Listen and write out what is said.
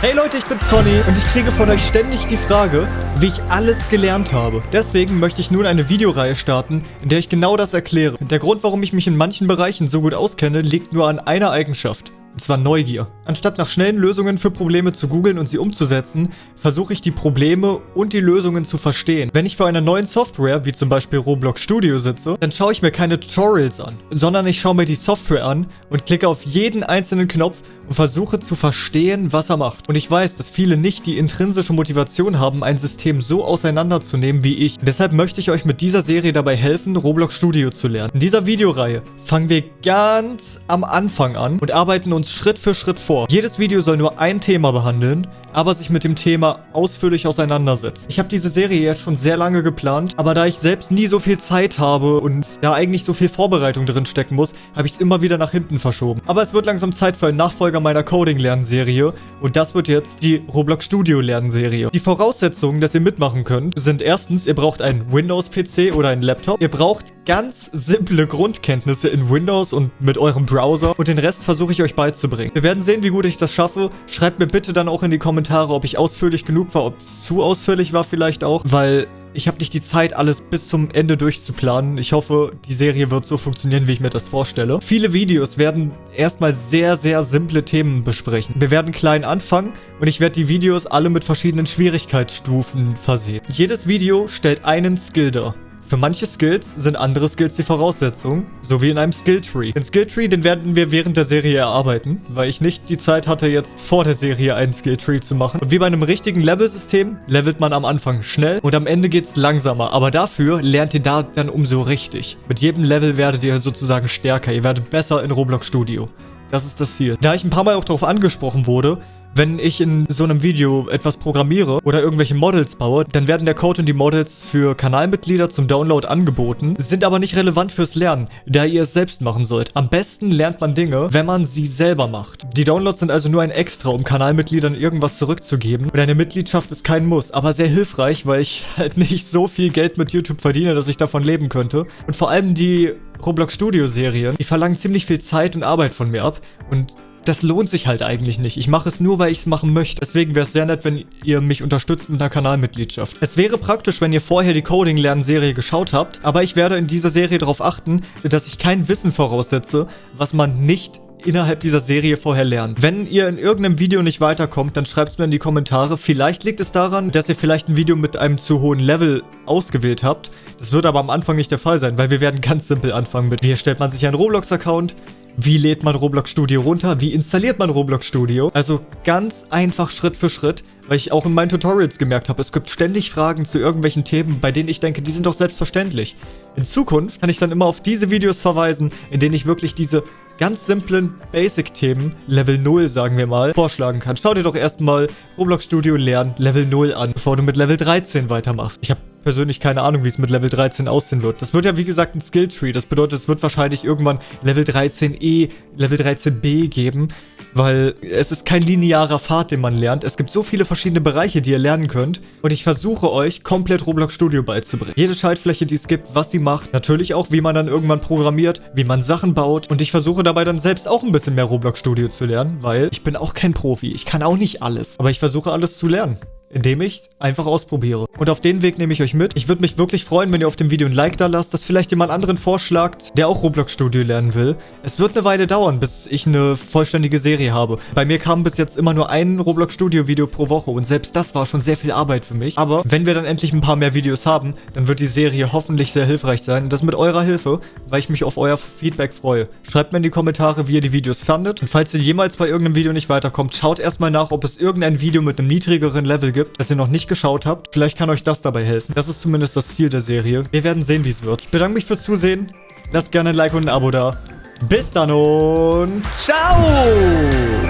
Hey Leute, ich bin's Conny und ich kriege von euch ständig die Frage, wie ich alles gelernt habe. Deswegen möchte ich nun eine Videoreihe starten, in der ich genau das erkläre. Der Grund, warum ich mich in manchen Bereichen so gut auskenne, liegt nur an einer Eigenschaft. Und zwar Neugier. Anstatt nach schnellen Lösungen für Probleme zu googeln und sie umzusetzen, versuche ich die Probleme und die Lösungen zu verstehen. Wenn ich vor einer neuen Software, wie zum Beispiel Roblox Studio sitze, dann schaue ich mir keine Tutorials an, sondern ich schaue mir die Software an und klicke auf jeden einzelnen Knopf und versuche zu verstehen, was er macht. Und ich weiß, dass viele nicht die intrinsische Motivation haben, ein System so auseinanderzunehmen wie ich. Deshalb möchte ich euch mit dieser Serie dabei helfen, Roblox Studio zu lernen. In dieser Videoreihe fangen wir ganz am Anfang an und arbeiten uns Schritt für Schritt vor. Jedes Video soll nur ein Thema behandeln, aber sich mit dem Thema ausführlich auseinandersetzen. Ich habe diese Serie jetzt schon sehr lange geplant, aber da ich selbst nie so viel Zeit habe und da eigentlich so viel Vorbereitung drin stecken muss, habe ich es immer wieder nach hinten verschoben. Aber es wird langsam Zeit für einen Nachfolger meiner Coding-Lernserie und das wird jetzt die Roblox Studio-Lernserie. Die Voraussetzungen, dass ihr mitmachen könnt, sind erstens, ihr braucht einen Windows-PC oder einen Laptop. Ihr braucht ganz simple Grundkenntnisse in Windows und mit eurem Browser und den Rest versuche ich euch beizubringen. Wir werden sehen, wie gut ich das schaffe. Schreibt mir bitte dann auch in die Kommentare, ob ich ausführlich genug war, ob es zu ausführlich war vielleicht auch, weil ich habe nicht die Zeit, alles bis zum Ende durchzuplanen. Ich hoffe, die Serie wird so funktionieren, wie ich mir das vorstelle. Viele Videos werden erstmal sehr, sehr simple Themen besprechen. Wir werden klein anfangen und ich werde die Videos alle mit verschiedenen Schwierigkeitsstufen versehen. Jedes Video stellt einen Skill dar. Für manche Skills sind andere Skills die Voraussetzung, so wie in einem Skilltree. Den Skilltree, den werden wir während der Serie erarbeiten, weil ich nicht die Zeit hatte, jetzt vor der Serie einen Skilltree zu machen. Und wie bei einem richtigen Level-System levelt man am Anfang schnell und am Ende geht es langsamer. Aber dafür lernt ihr da dann umso richtig. Mit jedem Level werdet ihr sozusagen stärker. Ihr werdet besser in Roblox Studio. Das ist das Ziel. Da ich ein paar Mal auch darauf angesprochen wurde, wenn ich in so einem Video etwas programmiere oder irgendwelche Models baue, dann werden der Code und die Models für Kanalmitglieder zum Download angeboten, sind aber nicht relevant fürs Lernen, da ihr es selbst machen sollt. Am besten lernt man Dinge, wenn man sie selber macht. Die Downloads sind also nur ein Extra, um Kanalmitgliedern irgendwas zurückzugeben. Und eine Mitgliedschaft ist kein Muss, aber sehr hilfreich, weil ich halt nicht so viel Geld mit YouTube verdiene, dass ich davon leben könnte. Und vor allem die Roblox Studio Serien, die verlangen ziemlich viel Zeit und Arbeit von mir ab. Und das lohnt sich halt eigentlich nicht. Ich mache es nur, weil ich es machen möchte. Deswegen wäre es sehr nett, wenn ihr mich unterstützt mit einer Kanalmitgliedschaft. Es wäre praktisch, wenn ihr vorher die Coding-Lernen-Serie geschaut habt, aber ich werde in dieser Serie darauf achten, dass ich kein Wissen voraussetze, was man nicht innerhalb dieser Serie vorher lernt. Wenn ihr in irgendeinem Video nicht weiterkommt, dann schreibt es mir in die Kommentare. Vielleicht liegt es daran, dass ihr vielleicht ein Video mit einem zu hohen Level ausgewählt habt. Das wird aber am Anfang nicht der Fall sein, weil wir werden ganz simpel anfangen mit, wie erstellt man sich einen Roblox-Account, wie lädt man Roblox Studio runter? Wie installiert man Roblox Studio? Also ganz einfach Schritt für Schritt, weil ich auch in meinen Tutorials gemerkt habe, es gibt ständig Fragen zu irgendwelchen Themen, bei denen ich denke, die sind doch selbstverständlich. In Zukunft kann ich dann immer auf diese Videos verweisen, in denen ich wirklich diese ganz simplen Basic-Themen, Level 0 sagen wir mal, vorschlagen kann. Schau dir doch erstmal Roblox Studio lernen Level 0 an, bevor du mit Level 13 weitermachst. Ich habe persönlich keine Ahnung, wie es mit Level 13 aussehen wird. Das wird ja wie gesagt ein Skilltree. Das bedeutet, es wird wahrscheinlich irgendwann Level 13e, Level 13b geben, weil es ist kein linearer Pfad, den man lernt. Es gibt so viele verschiedene Bereiche, die ihr lernen könnt und ich versuche euch komplett Roblox Studio beizubringen. Jede Schaltfläche, die es gibt, was sie macht, natürlich auch, wie man dann irgendwann programmiert, wie man Sachen baut und ich versuche dabei dann selbst auch ein bisschen mehr Roblox Studio zu lernen, weil ich bin auch kein Profi. Ich kann auch nicht alles, aber ich versuche alles zu lernen indem ich einfach ausprobiere. Und auf den Weg nehme ich euch mit. Ich würde mich wirklich freuen, wenn ihr auf dem Video ein Like da lasst, dass vielleicht jemand anderen vorschlagt, der auch Roblox Studio lernen will. Es wird eine Weile dauern, bis ich eine vollständige Serie habe. Bei mir kam bis jetzt immer nur ein Roblox Studio Video pro Woche und selbst das war schon sehr viel Arbeit für mich. Aber wenn wir dann endlich ein paar mehr Videos haben, dann wird die Serie hoffentlich sehr hilfreich sein. Und das mit eurer Hilfe, weil ich mich auf euer Feedback freue. Schreibt mir in die Kommentare, wie ihr die Videos fandet. Und falls ihr jemals bei irgendeinem Video nicht weiterkommt, schaut erstmal nach, ob es irgendein Video mit einem niedrigeren Level gibt, das ihr noch nicht geschaut habt. Vielleicht kann euch das dabei helfen. Das ist zumindest das Ziel der Serie. Wir werden sehen, wie es wird. Ich bedanke mich fürs Zusehen. Lasst gerne ein Like und ein Abo da. Bis dann und ciao!